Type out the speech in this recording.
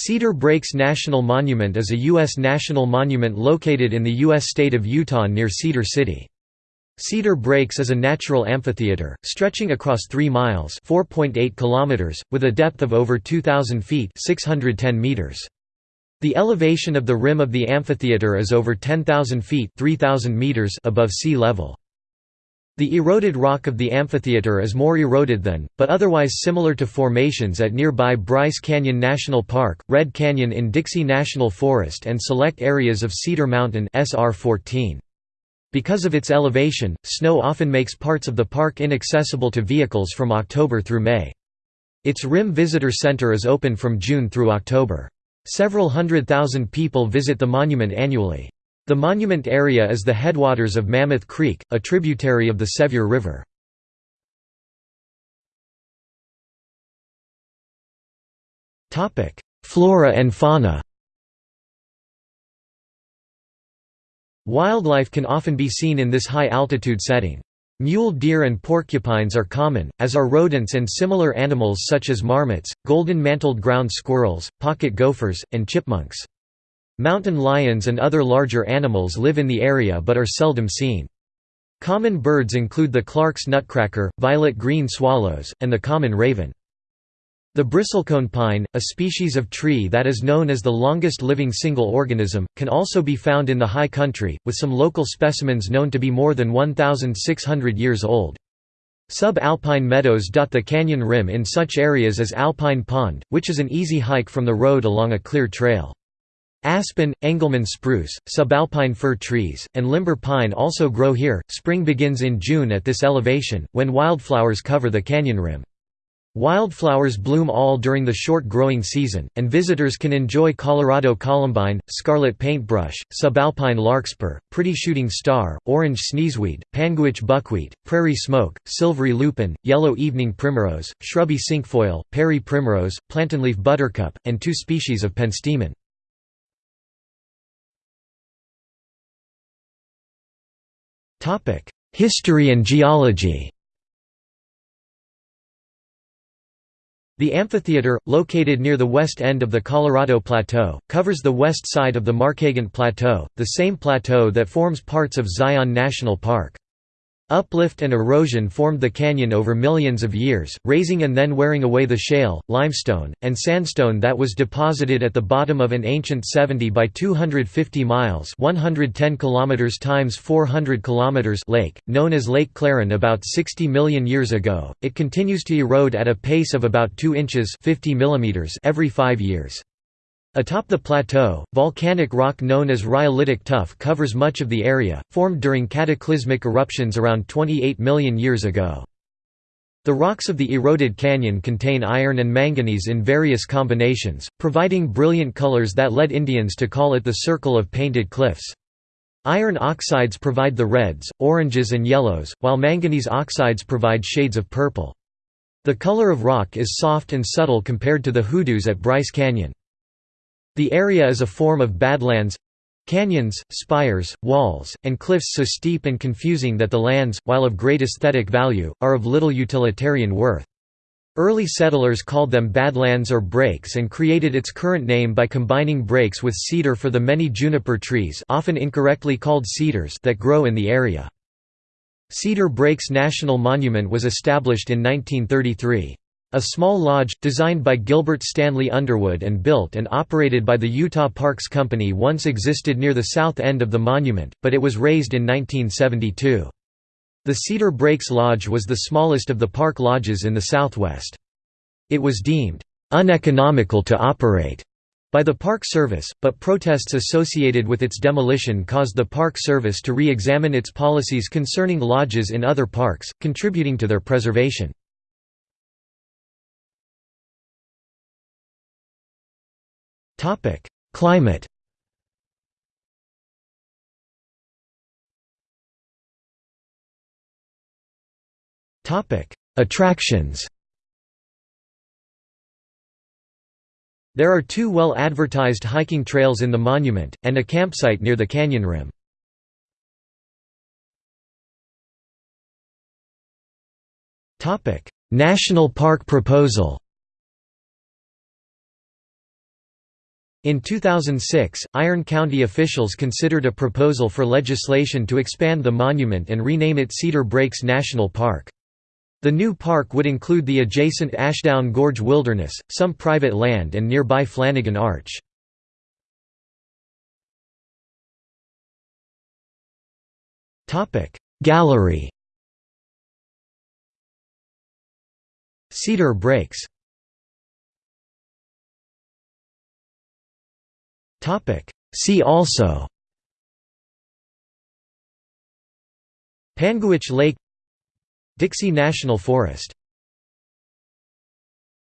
Cedar Breaks National Monument is a U.S. national monument located in the U.S. state of Utah near Cedar City. Cedar Breaks is a natural amphitheater, stretching across 3 miles kilometers, with a depth of over 2,000 feet 610 meters. The elevation of the rim of the amphitheater is over 10,000 feet 3,000 meters above sea level. The eroded rock of the amphitheater is more eroded than, but otherwise similar to formations at nearby Bryce Canyon National Park, Red Canyon in Dixie National Forest and select areas of Cedar Mountain SR 14. Because of its elevation, snow often makes parts of the park inaccessible to vehicles from October through May. Its Rim Visitor Center is open from June through October. Several hundred thousand people visit the monument annually. The monument area is the headwaters of Mammoth Creek, a tributary of the Sevier River. Flora and fauna Wildlife can often be seen in this high-altitude setting. Mule deer and porcupines are common, as are rodents and similar animals such as marmots, golden-mantled ground squirrels, pocket gophers, and chipmunks. Mountain lions and other larger animals live in the area but are seldom seen. Common birds include the Clark's nutcracker, violet-green swallows, and the common raven. The bristlecone pine, a species of tree that is known as the longest living single organism, can also be found in the high country, with some local specimens known to be more than 1,600 years old. Sub-alpine meadows dot the canyon rim in such areas as Alpine Pond, which is an easy hike from the road along a clear trail. Aspen, Engelmann spruce, subalpine fir trees, and limber pine also grow here. Spring begins in June at this elevation, when wildflowers cover the canyon rim. Wildflowers bloom all during the short growing season, and visitors can enjoy Colorado columbine, scarlet paintbrush, subalpine larkspur, pretty shooting star, orange sneezeweed, panguitch buckwheat, prairie smoke, silvery lupin, yellow evening primrose, shrubby cinquefoil, Parry primrose, plantainleaf buttercup, and two species of penstemon. History and geology The amphitheater, located near the west end of the Colorado Plateau, covers the west side of the Markagunt Plateau, the same plateau that forms parts of Zion National Park. Uplift and erosion formed the canyon over millions of years, raising and then wearing away the shale, limestone, and sandstone that was deposited at the bottom of an ancient 70 by 250 miles (110 kilometers times 400 kilometers) lake, known as Lake Claron about 60 million years ago. It continues to erode at a pace of about 2 inches (50 millimeters) every 5 years. Atop the plateau, volcanic rock known as rhyolitic tuff covers much of the area, formed during cataclysmic eruptions around 28 million years ago. The rocks of the eroded canyon contain iron and manganese in various combinations, providing brilliant colors that led Indians to call it the Circle of Painted Cliffs. Iron oxides provide the reds, oranges and yellows, while manganese oxides provide shades of purple. The color of rock is soft and subtle compared to the hoodoos at Bryce Canyon. The area is a form of badlands canyons, spires, walls, and cliffs so steep and confusing that the lands, while of great aesthetic value, are of little utilitarian worth. Early settlers called them badlands or breaks and created its current name by combining breaks with cedar for the many juniper trees often incorrectly called cedars that grow in the area. Cedar Breaks National Monument was established in 1933. A small lodge, designed by Gilbert Stanley Underwood and built and operated by the Utah Parks Company once existed near the south end of the monument, but it was razed in 1972. The Cedar Breaks Lodge was the smallest of the park lodges in the southwest. It was deemed uneconomical to operate by the Park Service, but protests associated with its demolition caused the Park Service to re-examine its policies concerning lodges in other parks, contributing to their preservation. Topic: Climate. Topic: Attractions. There are two well-advertised hiking trails in the monument, and a campsite near the canyon rim. National park proposal In 2006, Iron County officials considered a proposal for legislation to expand the monument and rename it Cedar Breaks National Park. The new park would include the adjacent Ashdown Gorge Wilderness, some private land and nearby Flanigan Arch. Gallery Cedar Breaks See also Panguitch Lake Dixie National Forest